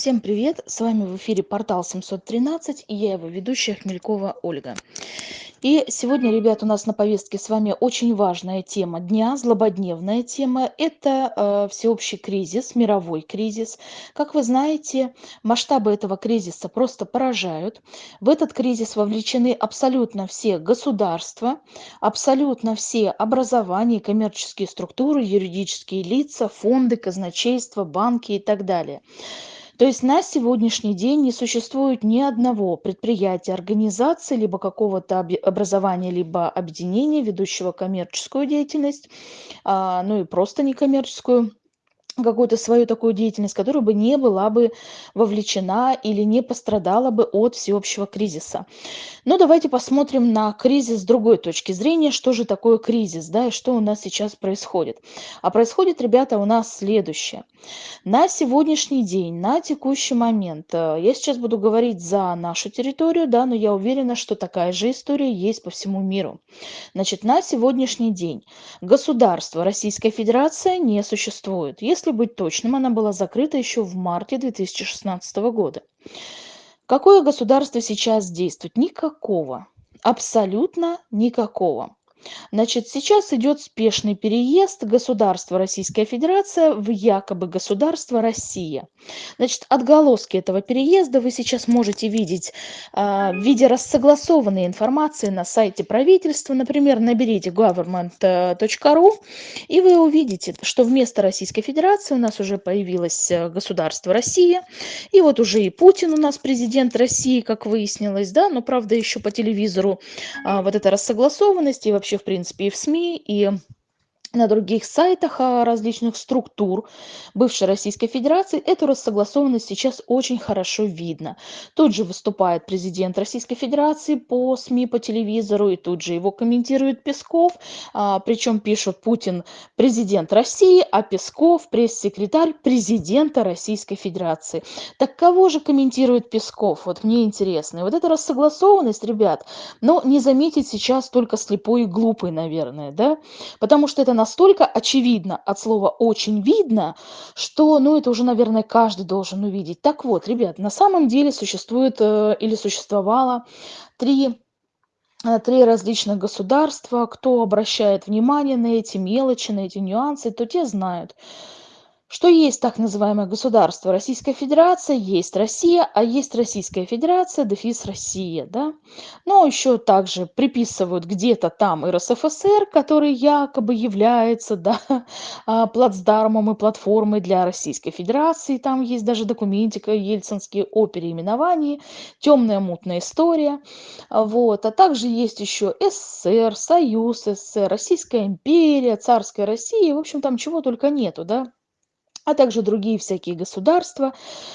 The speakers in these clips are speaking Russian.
Всем привет! С вами в эфире портал 713 и я его ведущая Хмелькова Ольга. И сегодня, ребят, у нас на повестке с вами очень важная тема дня, злободневная тема. Это э, всеобщий кризис, мировой кризис. Как вы знаете, масштабы этого кризиса просто поражают. В этот кризис вовлечены абсолютно все государства, абсолютно все образования, коммерческие структуры, юридические лица, фонды, казначейства, банки и так далее. То есть на сегодняшний день не существует ни одного предприятия, организации, либо какого-то образования, либо объединения, ведущего коммерческую деятельность, а, ну и просто некоммерческую, какую-то свою такую деятельность, которая бы не была бы вовлечена или не пострадала бы от всеобщего кризиса. Но давайте посмотрим на кризис с другой точки зрения, что же такое кризис, да, и что у нас сейчас происходит. А происходит, ребята, у нас следующее. На сегодняшний день, на текущий момент, э, я сейчас буду говорить за нашу территорию, да, но я уверена, что такая же история есть по всему миру. Значит, на сегодняшний день государство Российская Федерация не существует. Если если быть точным, она была закрыта еще в марте 2016 года. Какое государство сейчас действует? Никакого. Абсолютно никакого. Значит, сейчас идет спешный переезд государства Российская Федерация в якобы государство Россия. Значит, отголоски этого переезда вы сейчас можете видеть а, в виде рассогласованной информации на сайте правительства. Например, наберите government.ru и вы увидите, что вместо Российской Федерации у нас уже появилось э, государство Россия. И вот уже и Путин у нас президент России, как выяснилось, да, но правда еще по телевизору а, вот эта рассогласованность и вообще вообще, в принципе, и в СМИ, и на других сайтах а, различных структур бывшей Российской Федерации эту рассогласованность сейчас очень хорошо видно. Тут же выступает президент Российской Федерации по СМИ, по телевизору, и тут же его комментирует Песков, а, причем пишут Путин президент России, а Песков пресс-секретарь президента Российской Федерации. Так кого же комментирует Песков? Вот мне интересно. И вот эта рассогласованность, ребят, но не заметить сейчас только слепой и глупый, наверное, да, потому что это настолько очевидно, от слова очень видно, что, ну, это уже, наверное, каждый должен увидеть. Так вот, ребят, на самом деле существует э, или существовало три э, три различных государства. Кто обращает внимание на эти мелочи, на эти нюансы, то те знают, что есть так называемое государство Российская Федерация, есть Россия, а есть Российская Федерация, дефис Россия, да. Но еще также приписывают где-то там РСФСР, который якобы является, да, а, плацдармом и платформой для Российской Федерации. Там есть даже документика ельцинские о переименовании, темная мутная история. Вот. А также есть еще СССР, Союз СССР, Российская империя, Царская Россия. В общем, там чего только нету, да а также другие всякие государства.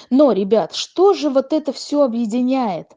Но, ребят, что же вот это все объединяет?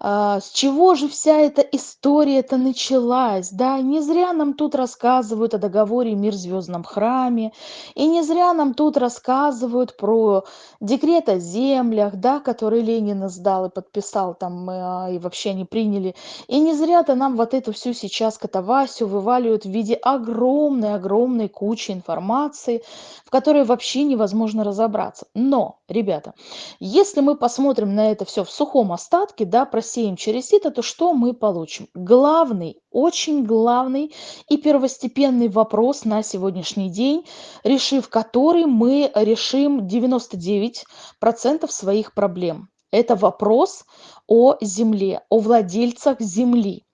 А, с чего же вся эта история-то началась, да? Не зря нам тут рассказывают о договоре «Мир звездном храме», и не зря нам тут рассказывают про декрет о землях, да, который Ленин сдал и подписал там, а, и вообще не приняли. И не зря-то нам вот эту всю сейчас катавасию вываливают в виде огромной-огромной кучи информации, в которой вообще невозможно разобраться. Но, ребята, если мы посмотрим на это все в сухом остатке, да, про просеем через сито, то что мы получим? Главный, очень главный и первостепенный вопрос на сегодняшний день, решив который мы решим 99% своих проблем. Это вопрос о земле, о владельцах земли.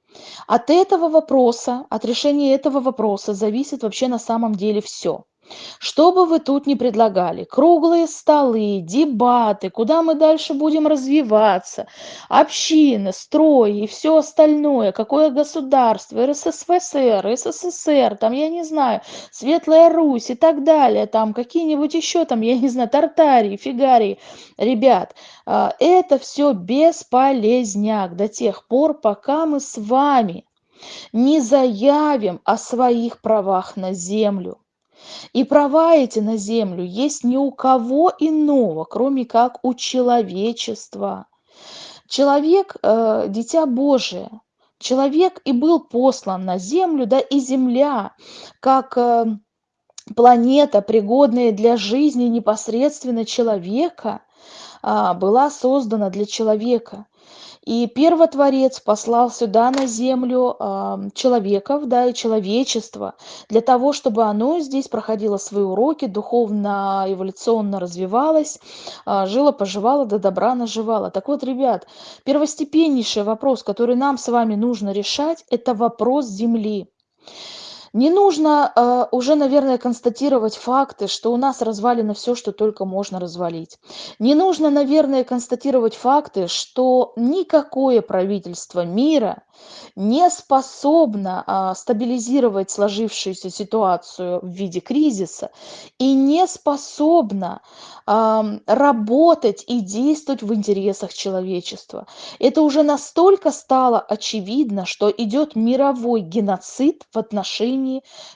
От этого вопроса, от решения этого вопроса зависит вообще на самом деле все. Что бы вы тут ни предлагали, круглые столы, дебаты, куда мы дальше будем развиваться, общины, строи и все остальное, какое государство, РСФСР, СССР, там, я не знаю, Светлая Русь и так далее, там, какие-нибудь еще, там, я не знаю, Тартарии, Фигарии. Ребят, а, это все бесполезняк до тех пор, пока мы с вами не заявим о своих правах на землю. И права эти на землю есть ни у кого иного, кроме как у человечества. Человек э, – дитя Божие. Человек и был послан на землю, да и земля, как э, планета, пригодная для жизни непосредственно человека, а, была создана для человека. И первотворец послал сюда на землю а, человеков, да, и человечество, для того, чтобы оно здесь проходило свои уроки, духовно, эволюционно развивалось, а, жило, поживало, до добра наживало. Так вот, ребят, первостепеннейший вопрос, который нам с вами нужно решать, это вопрос Земли. Не нужно э, уже, наверное, констатировать факты, что у нас развалено все, что только можно развалить. Не нужно, наверное, констатировать факты, что никакое правительство мира не способно а, стабилизировать сложившуюся ситуацию в виде кризиса и не способно а, работать и действовать в интересах человечества. Это уже настолько стало очевидно, что идет мировой геноцид в отношении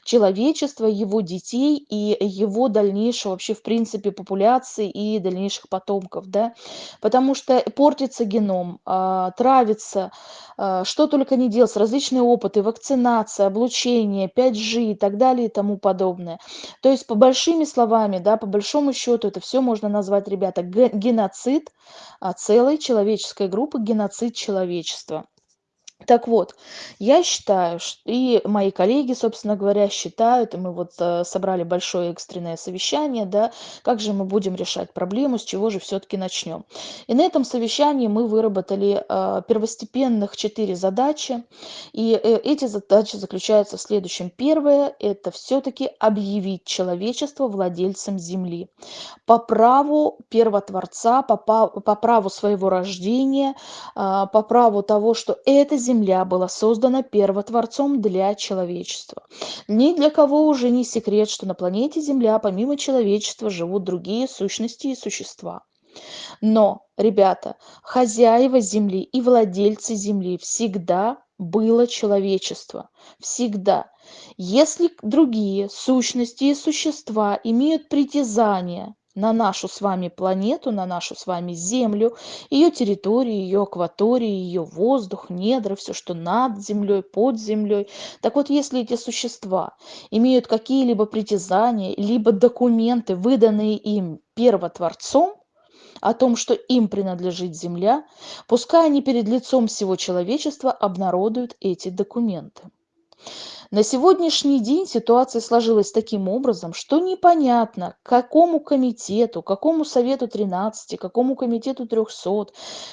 человечества, его детей и его дальнейшего вообще в принципе популяции и дальнейших потомков, да, потому что портится геном, а, травится, а, что только не делается, различные опыты, вакцинация, облучение, 5G и так далее и тому подобное. То есть по большими словами, да, по большому счету это все можно назвать, ребята, геноцид а, целой человеческой группы, геноцид человечества. Так вот, я считаю, и мои коллеги, собственно говоря, считают, и мы вот э, собрали большое экстренное совещание, да, как же мы будем решать проблему, с чего же все-таки начнем. И на этом совещании мы выработали э, первостепенных четыре задачи, и э, эти задачи заключаются в следующем. Первое – это все-таки объявить человечество владельцем Земли по праву первотворца, по, по праву своего рождения, по праву того, что это Земля была создана первотворцом для человечества. Ни для кого уже не секрет, что на планете Земля помимо человечества живут другие сущности и существа. Но, ребята, хозяева Земли и владельцы Земли всегда было человечество. Всегда. Если другие сущности и существа имеют притязание на нашу с вами планету, на нашу с вами Землю, ее территорию, ее акваторию, ее воздух, недра, все, что над землей, под землей. Так вот, если эти существа имеют какие-либо притязания, либо документы, выданные им первотворцом, о том, что им принадлежит земля, пускай они перед лицом всего человечества обнародуют эти документы. На сегодняшний день ситуация сложилась таким образом, что непонятно, какому комитету, какому совету 13, какому комитету 300,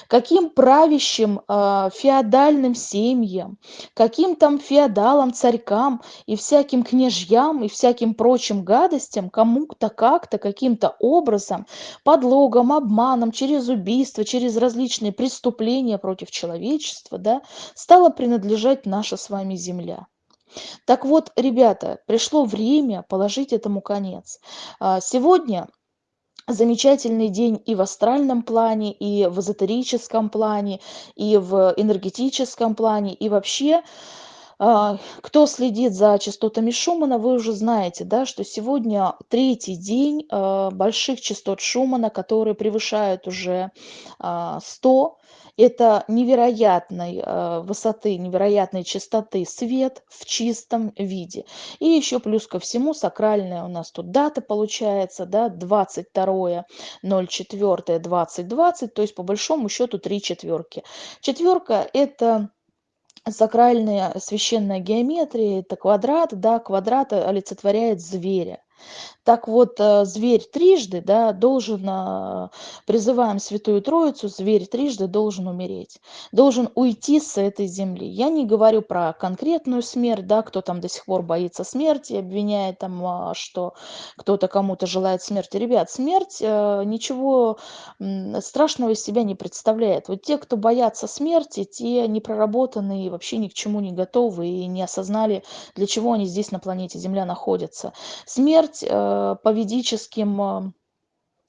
каким правящим э, феодальным семьям, каким там феодалам, царькам и всяким княжьям и всяким прочим гадостям кому-то как-то, каким-то образом, подлогом, обманом, через убийство, через различные преступления против человечества, да, стала принадлежать наша с вами земля. Так вот, ребята, пришло время положить этому конец. А, сегодня замечательный день и в астральном плане, и в эзотерическом плане, и в энергетическом плане, и вообще кто следит за частотами Шумана, вы уже знаете, да, что сегодня третий день а, больших частот Шумана, которые превышают уже 100 это невероятной высоты, невероятной чистоты свет в чистом виде. И еще плюс ко всему сакральная у нас тут дата получается, да, 22 04 2020, то есть по большому счету три четверки. Четверка это сакральная священная геометрия, это квадрат, да, квадрат олицетворяет зверя. Так вот, э, зверь трижды, да, должен, а, призываем Святую Троицу, зверь трижды должен умереть, должен уйти с этой земли. Я не говорю про конкретную смерть, да, кто там до сих пор боится смерти, обвиняет там, а, что кто-то кому-то желает смерти. Ребят, смерть э, ничего страшного из себя не представляет. Вот те, кто боятся смерти, те не проработанные, вообще ни к чему не готовы и не осознали, для чего они здесь на планете Земля находятся. Смерть э, по ведическим э,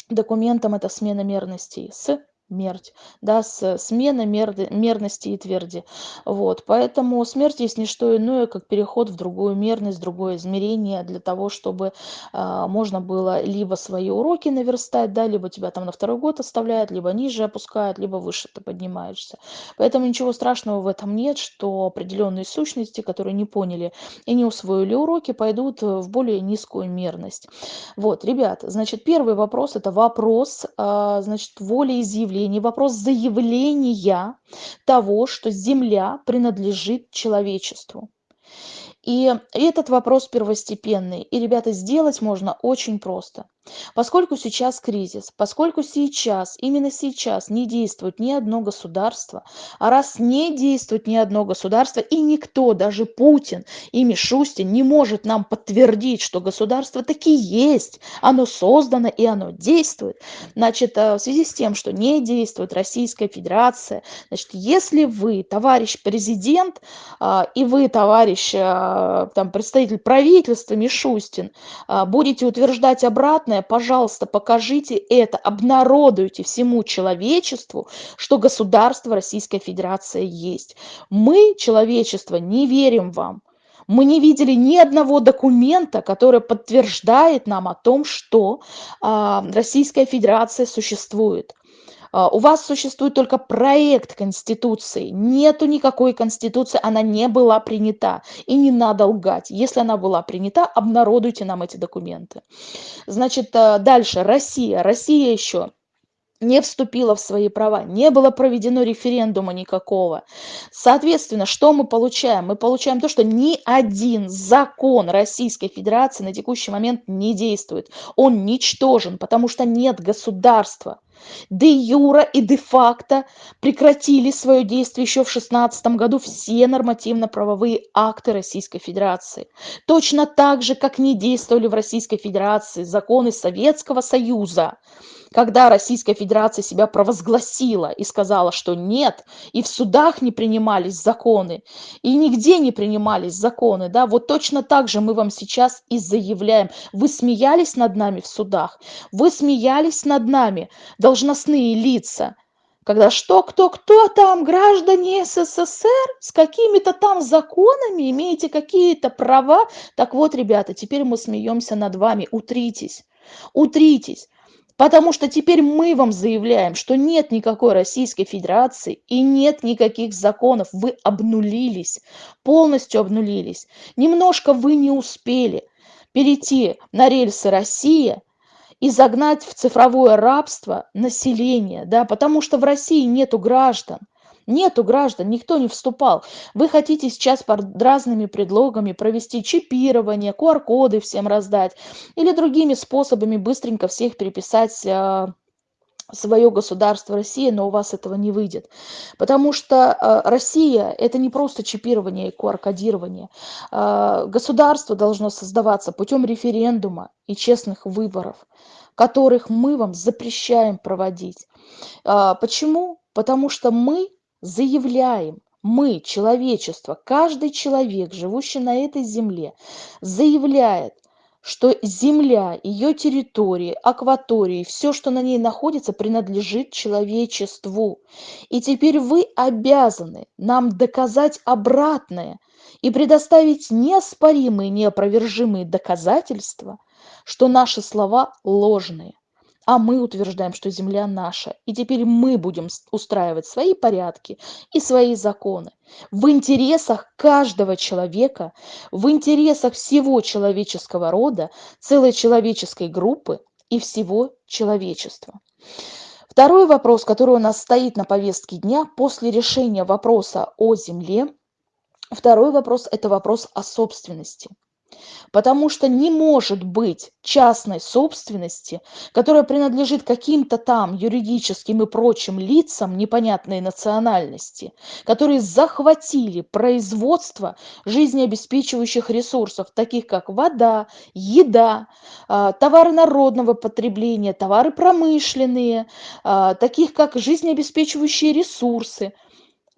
документам это смена мерностей с смерть, да, смена мерды мерности и тверди. Вот, поэтому смерть есть не что иное, как переход в другую мерность, другое измерение для того, чтобы, а, можно было либо свои уроки наверстать, да, либо тебя там на второй год оставляют, либо ниже опускают, либо выше ты поднимаешься. Поэтому ничего страшного в этом нет, что определенные сущности, которые не поняли и не усвоили уроки, пойдут в более низкую мерность. Вот, ребят, значит, первый вопрос- это вопрос, а, значит, волеизъявления, вопрос заявления того, что Земля принадлежит человечеству. И этот вопрос первостепенный. И, ребята, сделать можно очень просто. Поскольку сейчас кризис, поскольку сейчас, именно сейчас не действует ни одно государство, а раз не действует ни одно государство, и никто, даже Путин и Мишустин, не может нам подтвердить, что государство таки есть, оно создано и оно действует, значит, э, в связи с тем, что не действует Российская Федерация, значит, если вы, товарищ президент, а, и вы, товарищ а, там, представитель правительства Мишустин, а, будете утверждать обратное, главное, пожалуйста, покажите это, обнародуйте всему человечеству, что государство Российская Федерация есть. Мы, человечество, не верим вам. Мы не видели ни одного документа, который подтверждает нам о том, что а, Российская Федерация существует. А, у вас существует только проект Конституции. Нету никакой Конституции, она не была принята. И не надо лгать. Если она была принята, обнародуйте нам эти документы. Значит, а, дальше. Россия. Россия еще не вступила в свои права, не было проведено референдума никакого. Соответственно, что мы получаем? Мы получаем то, что ни один закон Российской Федерации на текущий момент не действует. Он ничтожен, потому что нет государства де юра и де факто прекратили свое действие еще в 2016 году все нормативно-правовые акты Российской Федерации. Точно так же, как не действовали в Российской Федерации законы Советского Союза, когда Российская Федерация себя провозгласила и сказала, что нет, и в судах не принимались законы, и нигде не принимались законы, да, вот точно так же мы вам сейчас и заявляем. Вы смеялись над нами в судах, вы смеялись над нами, должностные лица, когда что, кто, кто там, граждане СССР с какими-то там законами, имеете какие-то права. Так вот, ребята, теперь мы смеемся над вами, утритесь, утритесь. Потому что теперь мы вам заявляем, что нет никакой Российской Федерации и нет никаких законов. Вы обнулились, полностью обнулились. Немножко вы не успели перейти на рельсы России и загнать в цифровое рабство население, да, потому что в России нету граждан. Нету граждан, никто не вступал. Вы хотите сейчас под разными предлогами провести чипирование, QR-коды всем раздать или другими способами быстренько всех переписать а, свое государство Россия, но у вас этого не выйдет. Потому что э, Россия – это не просто чипирование и QR-кодирование. Э, государство должно создаваться путем референдума и честных выборов, которых мы вам запрещаем проводить. Э, почему? Потому что мы заявляем, мы, человечество, каждый человек, живущий на этой земле, заявляет, что земля, ее территории, акватории, все, что на ней находится, принадлежит человечеству. И теперь вы обязаны нам доказать обратное и предоставить неоспоримые, неопровержимые доказательства, что наши слова ложные а мы утверждаем, что земля наша. И теперь мы будем устраивать свои порядки и свои законы. В интересах каждого человека, в интересах всего человеческого рода, целой человеческой группы и всего человечества. Второй вопрос, который у нас стоит на повестке дня после решения вопроса о земле, второй вопрос – это вопрос о собственности. Потому что не может быть частной собственности, которая принадлежит каким-то там юридическим и прочим лицам непонятной национальности, которые захватили производство жизнеобеспечивающих ресурсов, таких как вода, еда, а, товары народного потребления, товары промышленные, а, таких как жизнеобеспечивающие ресурсы –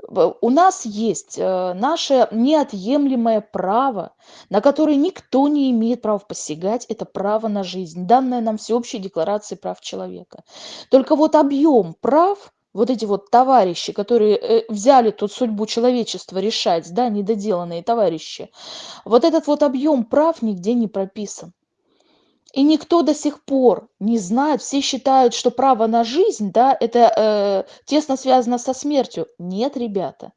у нас есть э, наше неотъемлемое право, на которое никто не имеет права посягать, это право на жизнь, данное нам всеобщей декларацией прав человека. Только вот объем прав вот эти вот товарищи, которые э, взяли тут судьбу человечества решать, да, недоделанные товарищи, вот этот вот объем прав нигде не прописан. И никто до сих пор не знает, все считают, что право на жизнь, да, это э, тесно связано со смертью. Нет, ребята,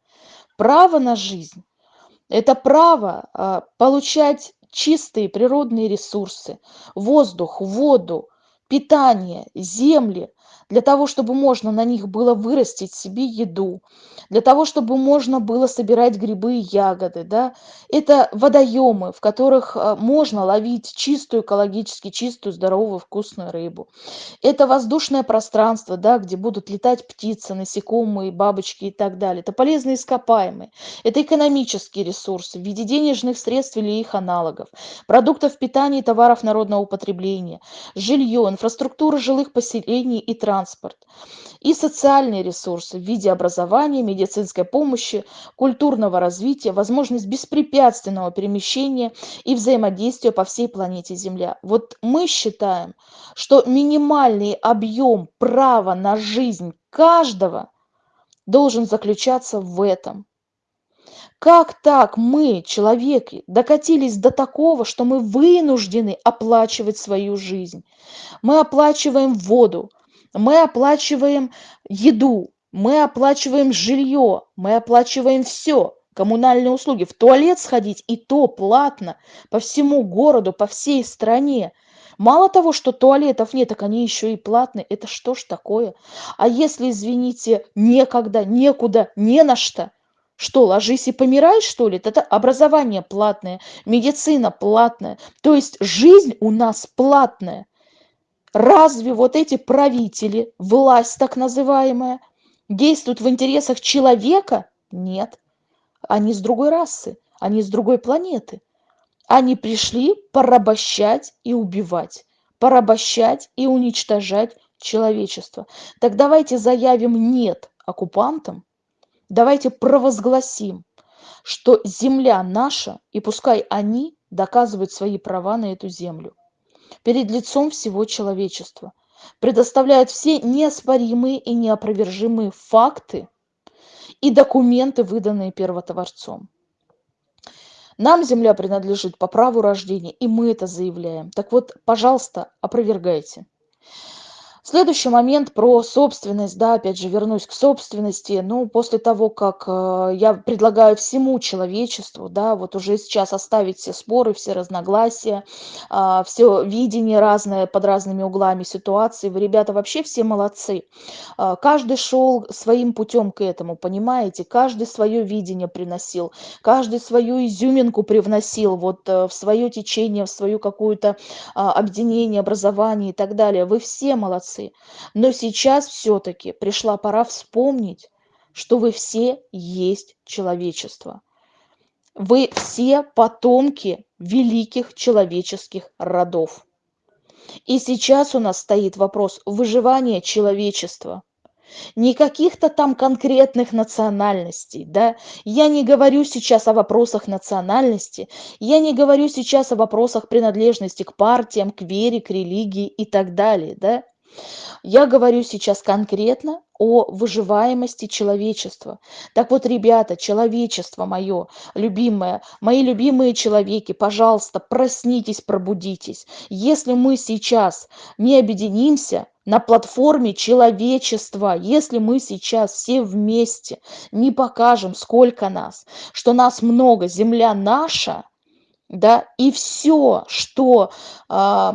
право на жизнь – это право э, получать чистые природные ресурсы, воздух, воду, питание, земли, для того, чтобы можно на них было вырастить себе еду, для того, чтобы можно было собирать грибы и ягоды. Да? Это водоемы, в которых э, можно ловить чистую, экологически чистую, здоровую, вкусную рыбу. Это воздушное пространство, да, где будут летать птицы, насекомые, бабочки и так далее. Это полезные ископаемые. Это экономические ресурсы в виде денежных средств или их аналогов, продуктов питания и товаров народного потребления, жилье, инфраструктура жилых поселений и транспорт. И социальные ресурсы в виде образования, медицинской помощи, культурного развития, возможность беспрепятственного перемещения и взаимодействия по всей планете Земля. Вот мы считаем, что минимальный объем права на жизнь каждого должен заключаться в этом. Как так мы, человеки, докатились до такого, что мы вынуждены оплачивать свою жизнь? Мы оплачиваем воду, мы оплачиваем еду, мы оплачиваем жилье, мы оплачиваем все, коммунальные услуги. В туалет сходить и то платно по всему городу, по всей стране. Мало того, что туалетов нет, так они еще и платные. Это что ж такое? А если, извините, некогда, некуда, не на что – что, ложись и помирай, что ли? Это образование платное, медицина платная. То есть жизнь у нас платная. Разве вот эти правители, власть так называемая, действуют в интересах человека? Нет. Они с другой расы, они с другой планеты. Они пришли порабощать и убивать, порабощать и уничтожать человечество. Так давайте заявим «нет» оккупантам, давайте провозгласим, что земля наша, и пускай они доказывают свои права на эту землю перед лицом всего человечества, предоставляют все неоспоримые и неопровержимые факты и документы, выданные первотворцом. Нам земля принадлежит по праву рождения, и мы это заявляем. Так вот, пожалуйста, опровергайте. Следующий момент про собственность, да, опять же вернусь к собственности. Ну, после того, как э, я предлагаю всему человечеству, да, вот уже сейчас оставить все споры, все разногласия, а, все видение разное под разными углами ситуации, вы, ребята, вообще все молодцы. Э, каждый шел своим путем к этому, понимаете? Каждый свое видение приносил, каждый свою изюминку привносил вот э, в свое течение, в свою какую-то э, объединение, образование и так далее. Вы все молодцы молодцы. Но сейчас все-таки пришла пора вспомнить, что вы все есть человечество. Вы все потомки великих человеческих родов. И сейчас у нас стоит вопрос выживания человечества. Не каких-то там конкретных национальностей, да. Я не говорю сейчас о вопросах национальности, я не говорю сейчас о вопросах принадлежности к партиям, к вере, к религии и так далее, да. Я говорю сейчас конкретно о выживаемости человечества. Так вот, ребята, человечество мое любимое, мои любимые человеки, пожалуйста, проснитесь, пробудитесь. Если мы сейчас не объединимся, на платформе человечества, если мы сейчас все вместе не покажем, сколько нас, что нас много, земля наша, да, и все, что э,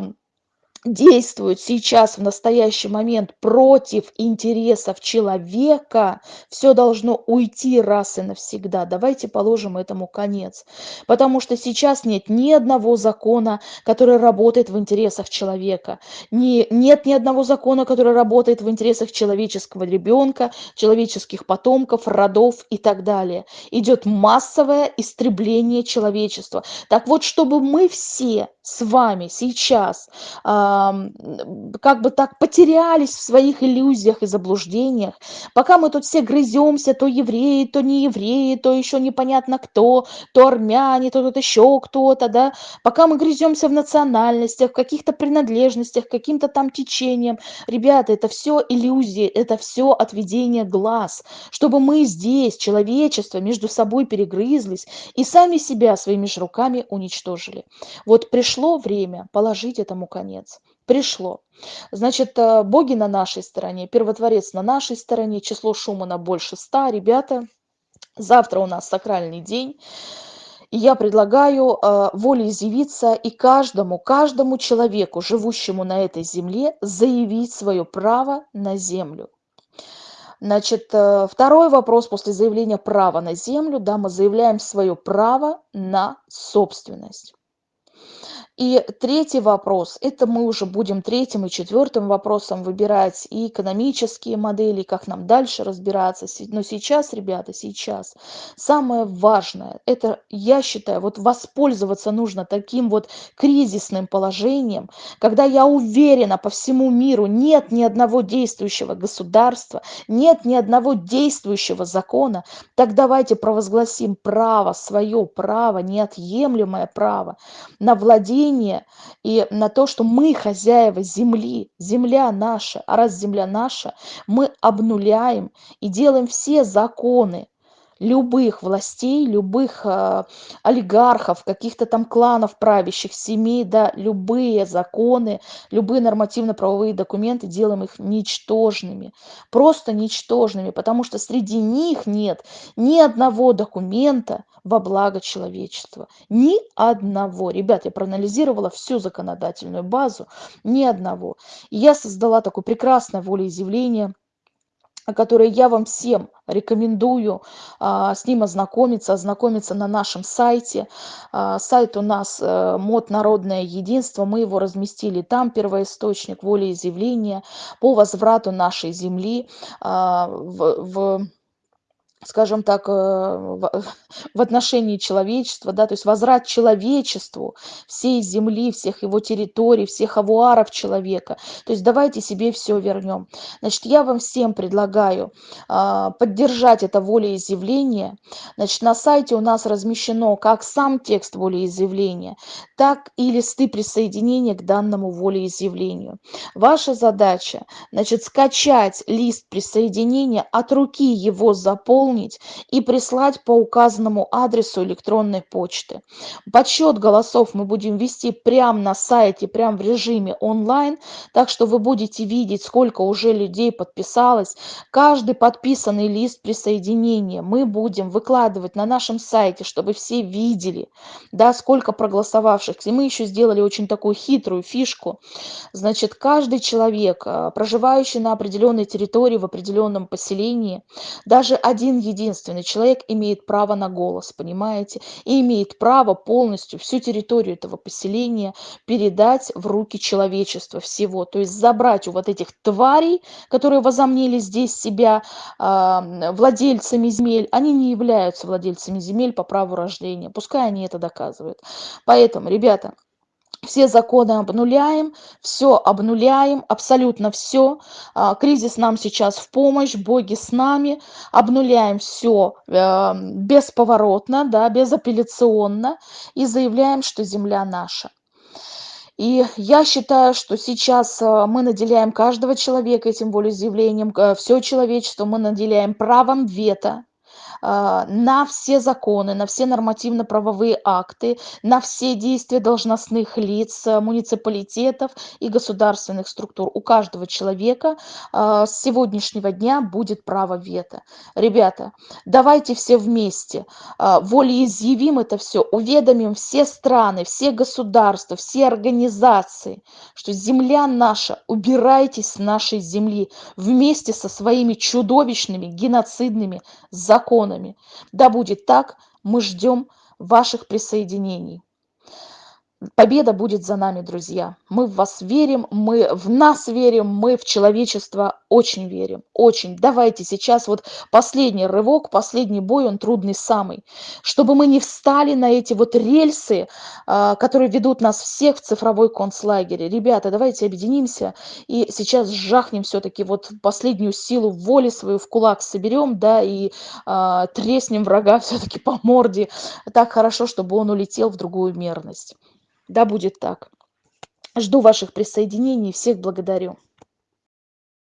действуют сейчас в настоящий момент против интересов человека, все должно уйти раз и навсегда. Давайте положим этому конец. Потому что сейчас нет ни одного закона, который работает в интересах человека. Не, нет ни одного закона, который работает в интересах человеческого ребенка, человеческих потомков, родов и так далее. Идет массовое истребление человечества. Так вот, чтобы мы все с вами сейчас как бы так потерялись в своих иллюзиях и заблуждениях, пока мы тут все грыземся, то евреи, то не евреи, то еще непонятно кто, то армяне, то тут еще кто-то, да, пока мы грыземся в национальностях, в каких-то принадлежностях, каким-то там течением, ребята, это все иллюзии, это все отведение глаз, чтобы мы здесь, человечество, между собой перегрызлись и сами себя своими же руками уничтожили. Вот пришло время положить этому конец. Пришло. Значит, э, боги на нашей стороне, первотворец на нашей стороне, число Шумана больше ста. Ребята, завтра у нас сакральный день. И я предлагаю э, волеизъявиться и каждому, каждому человеку, живущему на этой земле, заявить свое право на землю. Значит, э, второй вопрос после заявления права на землю, да, мы заявляем свое право на собственность. И третий вопрос, это мы уже будем третьим и четвертым вопросом выбирать и экономические модели, как нам дальше разбираться. Но сейчас, ребята, сейчас самое важное, это, я считаю, вот воспользоваться нужно таким вот кризисным положением, когда я уверена по всему миру нет ни одного действующего государства, нет ни одного действующего закона, так давайте провозгласим право, свое право, неотъемлемое право на владение мнение и на то, что мы хозяева земли, земля наша, а раз земля наша, мы обнуляем и делаем все законы, любых властей, любых э, олигархов, каких-то там кланов правящих, семей, да, любые законы, любые нормативно-правовые документы, делаем их ничтожными, просто ничтожными, потому что среди них нет ни одного документа во благо человечества. Ни одного. Ребят, я проанализировала всю законодательную базу, ни одного. И я создала такое прекрасное волеизъявление – которые я вам всем рекомендую а, с ним ознакомиться, ознакомиться на нашем сайте. А, сайт у нас а, мод «Народное единство», мы его разместили там, первоисточник волеизъявления по возврату нашей земли а, в, в скажем так, э, в отношении человечества, да, то есть возврат человечеству всей земли, всех его территорий, всех авуаров человека. То есть давайте себе все вернем. Значит, я вам всем предлагаю а, поддержать это волеизъявление. Значит, на сайте у нас размещено как сам текст волеизъявления, так и листы присоединения к данному волеизъявлению. Ваша задача, значит, скачать лист присоединения, от руки его заполнить, заполнить и прислать по указанному адресу электронной почты. Подсчет голосов мы будем вести прямо на сайте, прямо в режиме онлайн, так что вы будете видеть, сколько уже людей подписалось. Каждый подписанный лист присоединения мы будем выкладывать на нашем сайте, чтобы все видели, да, сколько проголосовавших. И мы еще сделали очень такую хитрую фишку. Значит, каждый человек, а, проживающий на определенной территории, в определенном поселении, даже один единственный человек имеет право на голос, понимаете, и имеет право полностью всю территорию этого поселения передать в руки человечества всего, то есть забрать у вот этих тварей, которые возомнили здесь себя э, владельцами земель, они не являются владельцами земель по праву рождения, пускай они это доказывают. Поэтому, ребята, все законы обнуляем, все обнуляем, абсолютно все. А, кризис нам сейчас в помощь, боги с нами, обнуляем все э, бесповоротно, да, безапелляционно и заявляем, что земля наша. И я считаю, что сейчас э, мы наделяем каждого человека этим волеизъявлением, э, все человечество мы наделяем правом вето, на все законы, на все нормативно-правовые акты, на все действия должностных лиц, э, муниципалитетов и государственных структур. У каждого человека а, с сегодняшнего дня будет право вето. Ребята, давайте все вместе а, волеизъявим это все, уведомим все страны, все государства, все организации, что земля наша, убирайтесь с нашей земли вместе со своими чудовищными геноцидными законами законами. Да будет так, мы ждем ваших присоединений. Победа будет за нами, друзья. Мы в вас верим, мы в нас верим, мы в человечество очень верим, очень. Давайте сейчас вот последний рывок, последний бой, он трудный самый. Чтобы мы не встали на эти вот рельсы, а, которые ведут нас всех в цифровой концлагере. Ребята, давайте объединимся и сейчас жахнем все-таки вот последнюю силу воли свою в кулак соберем, да, и а, треснем врага все-таки по морде так хорошо, чтобы он улетел в другую мерность. Да будет так. Жду ваших присоединений. Всех благодарю.